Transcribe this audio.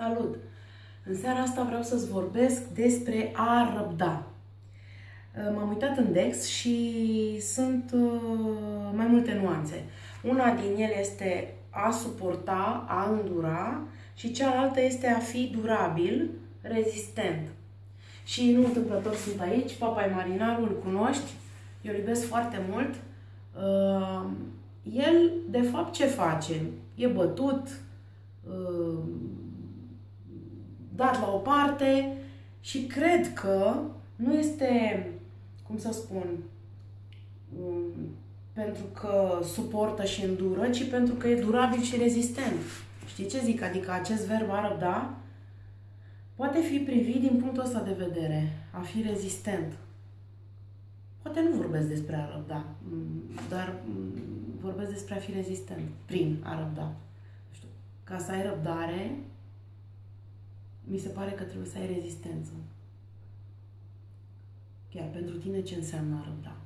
Salut! În seara asta vreau să-ți vorbesc despre a răbda. Uh, m-am uitat în Dex și sunt uh, mai multe nuanțe. Una din ele este a suporta, a îndura și cealaltă este a fi durabil, rezistent. Și nu întâmplător sunt aici, Papa Marinarul, îl cunoști, eu îl iubesc foarte mult. Uh, el, de fapt, ce face? E bătut, dat la o parte și cred că nu este, cum să spun, um, pentru că suportă și îndură, ci pentru că e durabil și rezistent. Știi ce zic? Adică acest verb a răbda poate fi privit din punctul ăsta de vedere, a fi rezistent. Poate nu vorbesc despre a răbda, mm, dar mm, vorbesc despre a fi rezistent prin a răbda. Știu, ca să ai răbdare, mi se pare că trebuie să ai rezistență. Chiar pentru tine ce înseamnă a răbda?